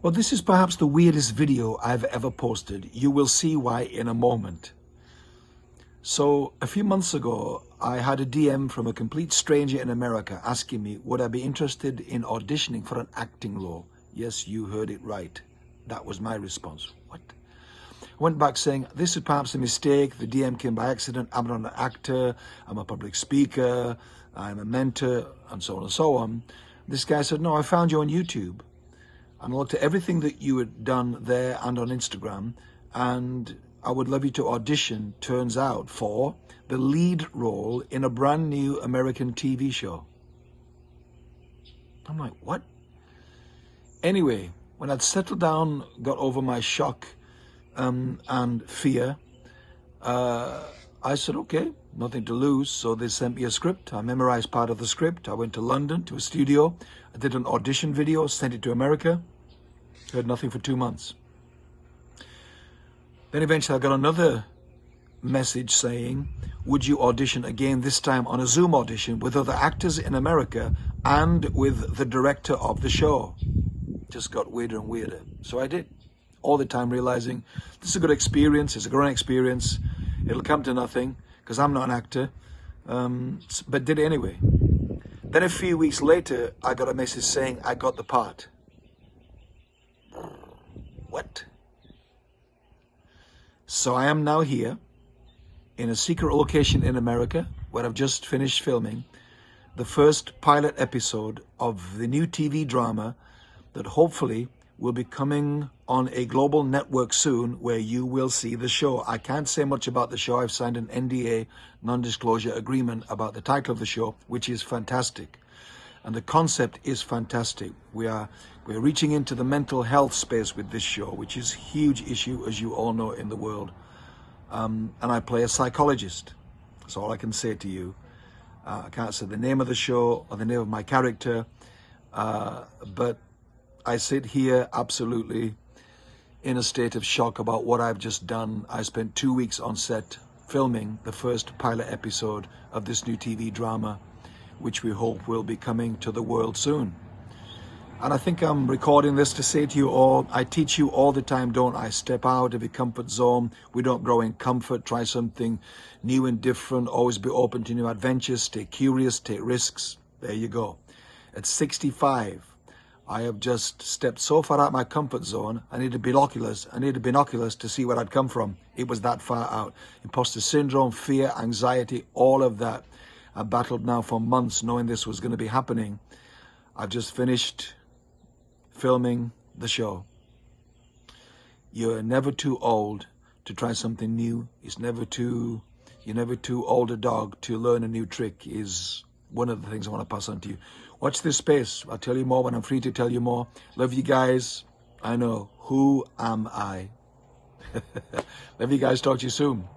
Well, this is perhaps the weirdest video I've ever posted. You will see why in a moment. So a few months ago, I had a DM from a complete stranger in America asking me, would I be interested in auditioning for an acting role? Yes, you heard it right. That was my response. What? I went back saying, this is perhaps a mistake. The DM came by accident. I'm not an actor. I'm a public speaker. I'm a mentor and so on and so on. This guy said, no, I found you on YouTube and I looked at everything that you had done there and on Instagram and I would love you to audition, turns out, for the lead role in a brand new American TV show. I'm like, what? Anyway, when I'd settled down, got over my shock um, and fear, uh, I said, okay, nothing to lose. So they sent me a script. I memorized part of the script. I went to London to a studio. I did an audition video, sent it to America. Heard nothing for two months. Then eventually I got another message saying, would you audition again, this time on a Zoom audition with other actors in America and with the director of the show. Just got weirder and weirder. So I did. All the time realizing this is a good experience, it's a growing experience, it'll come to nothing because I'm not an actor, um, but did it anyway. Then a few weeks later, I got a message saying I got the part. What? So I am now here in a secret location in America where I've just finished filming the first pilot episode of the new TV drama that hopefully will be coming on a global network soon where you will see the show. I can't say much about the show. I've signed an NDA, non-disclosure agreement about the title of the show, which is fantastic. And the concept is fantastic. We are we're reaching into the mental health space with this show, which is a huge issue, as you all know, in the world. Um, and I play a psychologist. That's all I can say to you. Uh, I can't say the name of the show or the name of my character, uh, but I sit here absolutely in a state of shock about what I've just done. I spent two weeks on set filming the first pilot episode of this new TV drama, which we hope will be coming to the world soon. And I think I'm recording this to say to you all, I teach you all the time, don't I? Step out of your comfort zone. We don't grow in comfort. Try something new and different. Always be open to new adventures. Stay curious. Take risks. There you go. At 65, I have just stepped so far out my comfort zone. I needed binoculars. I needed binoculars to see where I'd come from. It was that far out. Imposter syndrome, fear, anxiety, all of that. I battled now for months knowing this was going to be happening. I've just finished filming the show. You're never too old to try something new. It's never too, you're never too old a dog to learn a new trick is one of the things I want to pass on to you. Watch this space. I'll tell you more when I'm free to tell you more. Love you guys. I know. Who am I? Love you guys. Talk to you soon.